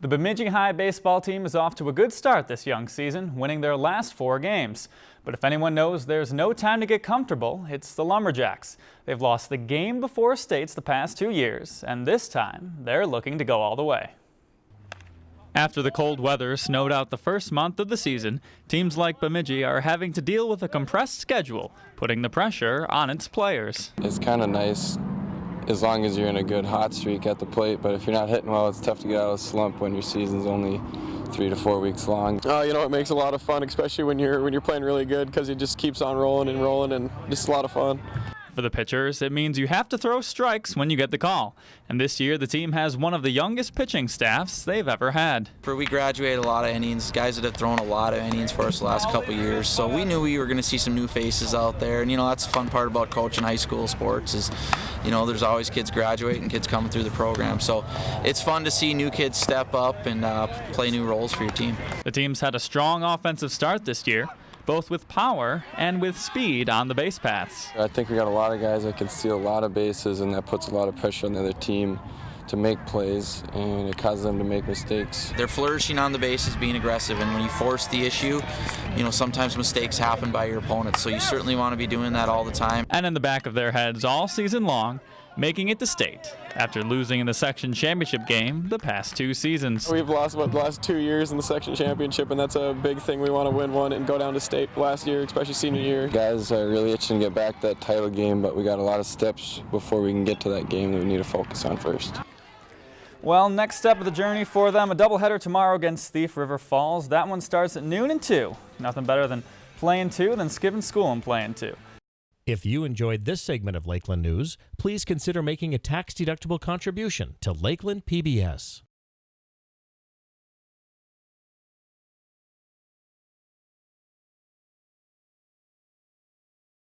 The Bemidji High baseball team is off to a good start this young season, winning their last four games. But if anyone knows there's no time to get comfortable, it's the Lumberjacks. They've lost the game before states the past two years, and this time they're looking to go all the way. After the cold weather snowed out the first month of the season, teams like Bemidji are having to deal with a compressed schedule, putting the pressure on its players. It's kind of nice as long as you're in a good hot streak at the plate. But if you're not hitting well, it's tough to get out of a slump when your season's only three to four weeks long. Uh, you know, it makes a lot of fun, especially when you're when you're playing really good, because it just keeps on rolling and rolling, and just a lot of fun. For the pitchers, it means you have to throw strikes when you get the call. And this year, the team has one of the youngest pitching staffs they've ever had. For we graduated a lot of innings, guys that have thrown a lot of innings for us the last couple years. So we knew we were going to see some new faces out there. And you know, that's the fun part about coaching high school sports is, you know, there's always kids graduating, kids coming through the program. So it's fun to see new kids step up and uh, play new roles for your team. The team's had a strong offensive start this year both with power and with speed on the base paths. I think we got a lot of guys that can steal a lot of bases, and that puts a lot of pressure on the other team to make plays and it causes them to make mistakes. They're flourishing on the bases, being aggressive, and when you force the issue, you know, sometimes mistakes happen by your opponents, so you certainly want to be doing that all the time. And in the back of their heads all season long, making it to state after losing in the section championship game the past two seasons. We've lost what the last two years in the section championship, and that's a big thing. We want to win one and go down to state last year, especially senior year. Guys are really itching to get back that title game, but we got a lot of steps before we can get to that game that we need to focus on first. Well, next step of the journey for them, a doubleheader tomorrow against Thief River Falls. That one starts at noon and 2. Nothing better than playing 2 than skipping school and playing 2. If you enjoyed this segment of Lakeland News, please consider making a tax-deductible contribution to Lakeland PBS.